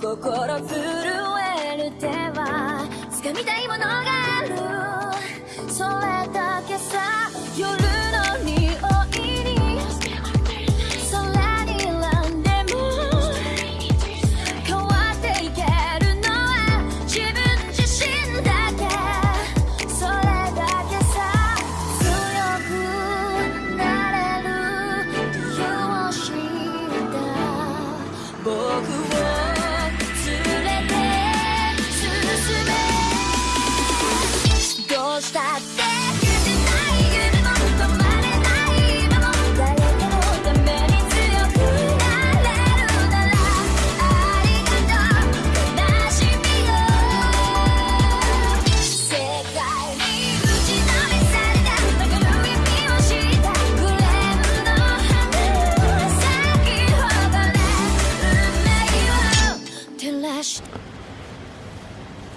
心震える手は掴みたいものが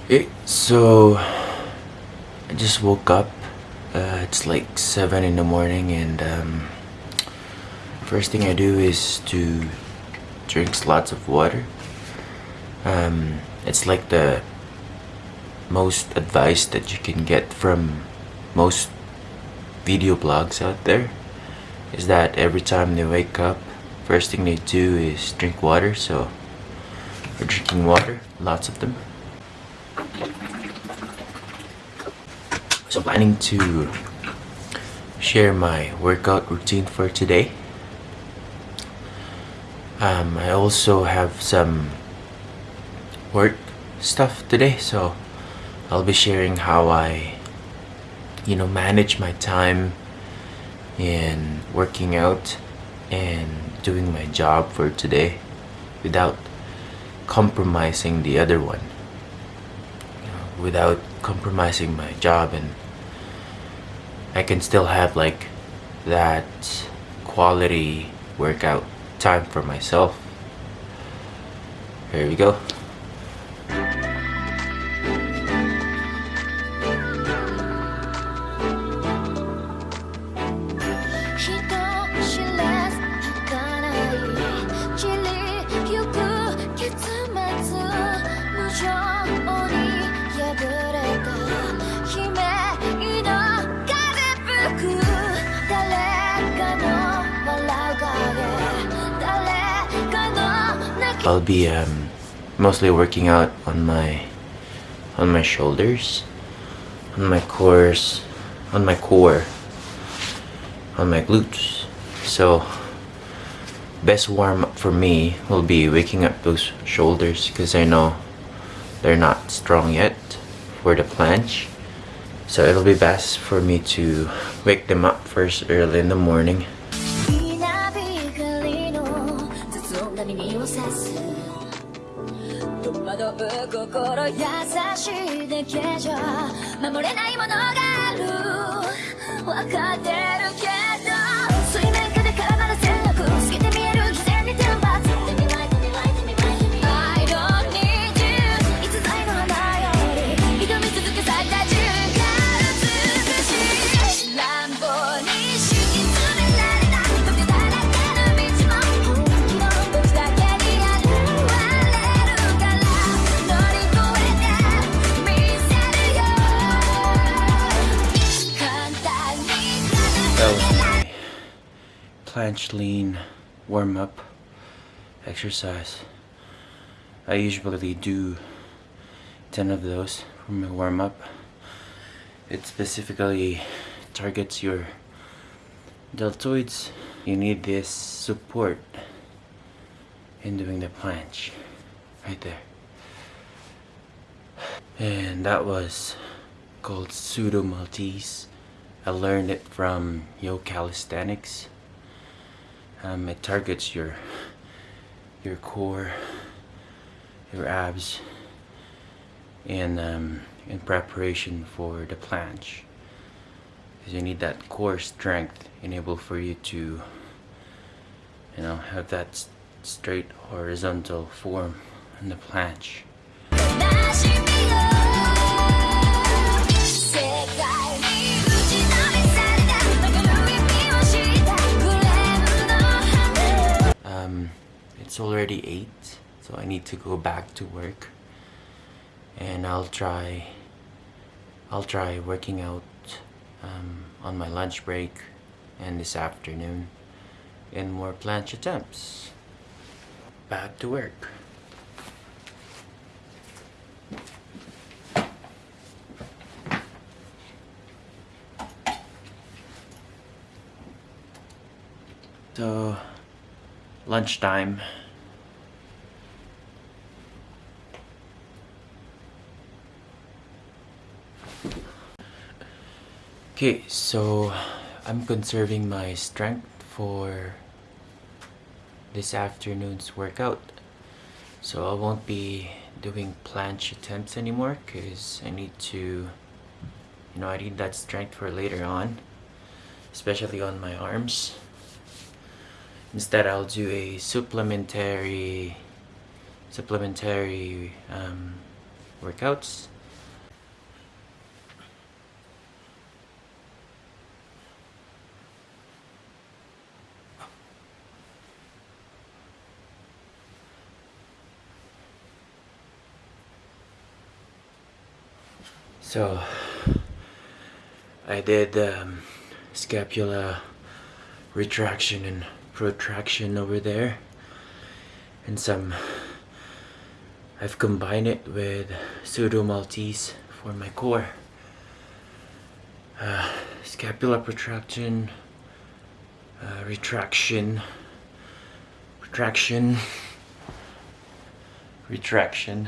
Hey, so I just woke up. Uh, it's like seven in the morning, and um, first thing I do is to drink lots of water. Um, it's like the most advice that you can get from most video blogs out there. Is that every time they wake up, first thing they do is drink water. So we're drinking water, lots of them. So planning to share my workout routine for today. Um, I also have some work stuff today, so I'll be sharing how I, you know, manage my time in working out and doing my job for today without compromising the other one you know, without compromising my job and I can still have like that quality workout time for myself. Here we go. I'll be um, mostly working out on my on my shoulders, on my cores, on my core, on my glutes. So best warm up for me will be waking up those shoulders because I know they're not strong yet for the planche. So it'll be best for me to wake them up first early in the morning 惑う心優しいだけじゃ守れないものがある。分かってるけど。Planche lean warm up exercise. I usually do 10 of those for my warm up. It specifically targets your deltoids. You need this support in doing the planche right there. And that was called Pseudo Maltese. I learned it from Yo Calisthenics. Um, it targets your your core, your abs, in um, in preparation for the planche. Because you need that core strength enable for you to, you know, have that straight horizontal form in the planche. so I need to go back to work. And I'll try I'll try working out um, on my lunch break and this afternoon in more planche attempts. Back to work. So, lunchtime. Okay, so I'm conserving my strength for this afternoon's workout. So I won't be doing planche attempts anymore because I need to, you know, I need that strength for later on, especially on my arms. Instead, I'll do a supplementary, supplementary um, workouts so I did um, scapula retraction and protraction over there and some I've combined it with pseudo Maltese for my core. Uh, scapula protraction uh, retraction retraction retraction.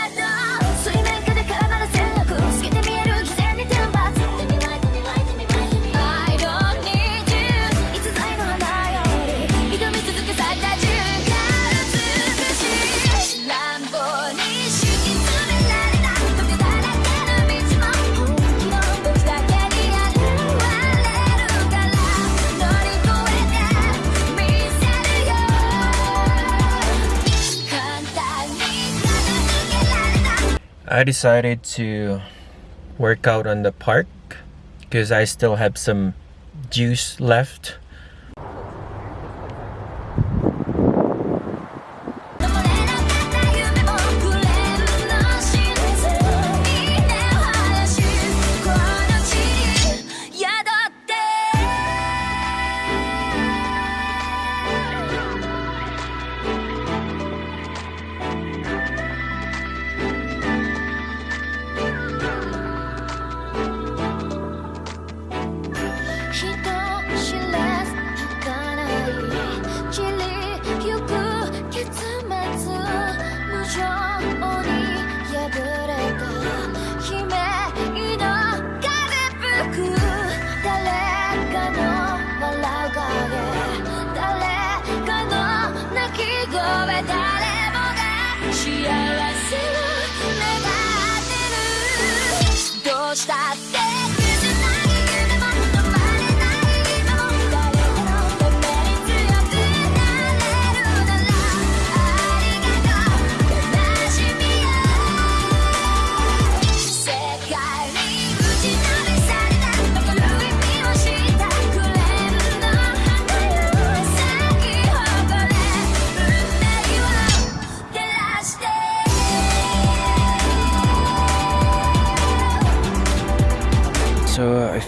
I decided to work out on the park because I still have some juice left.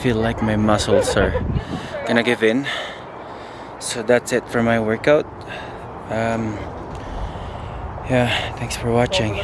feel like my muscles are gonna give in. So that's it for my workout. Um, yeah thanks for watching.